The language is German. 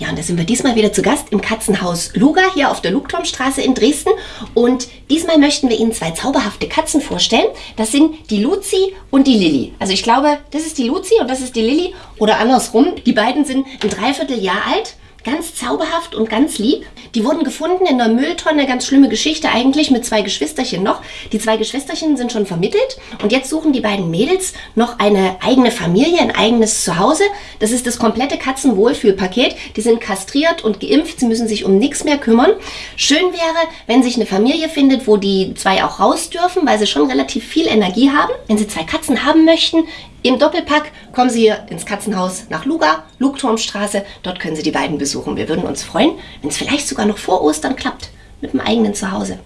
Ja, und da sind wir diesmal wieder zu Gast im Katzenhaus Luga hier auf der Lugturmstraße in Dresden. Und diesmal möchten wir Ihnen zwei zauberhafte Katzen vorstellen. Das sind die Luzi und die Lilly. Also ich glaube, das ist die Luzi und das ist die Lilly oder andersrum. Die beiden sind ein Dreivierteljahr alt Ganz zauberhaft und ganz lieb. Die wurden gefunden in der Mülltonne, ganz schlimme Geschichte eigentlich, mit zwei Geschwisterchen noch. Die zwei Geschwisterchen sind schon vermittelt und jetzt suchen die beiden Mädels noch eine eigene Familie, ein eigenes Zuhause. Das ist das komplette Katzenwohlfühlpaket. Die sind kastriert und geimpft, sie müssen sich um nichts mehr kümmern. Schön wäre, wenn sich eine Familie findet, wo die zwei auch raus dürfen, weil sie schon relativ viel Energie haben. Wenn sie zwei Katzen haben möchten, im Doppelpack kommen Sie hier ins Katzenhaus nach Luga, Lugturmstraße. Dort können Sie die beiden besuchen. Wir würden uns freuen, wenn es vielleicht sogar noch vor Ostern klappt mit dem eigenen Zuhause.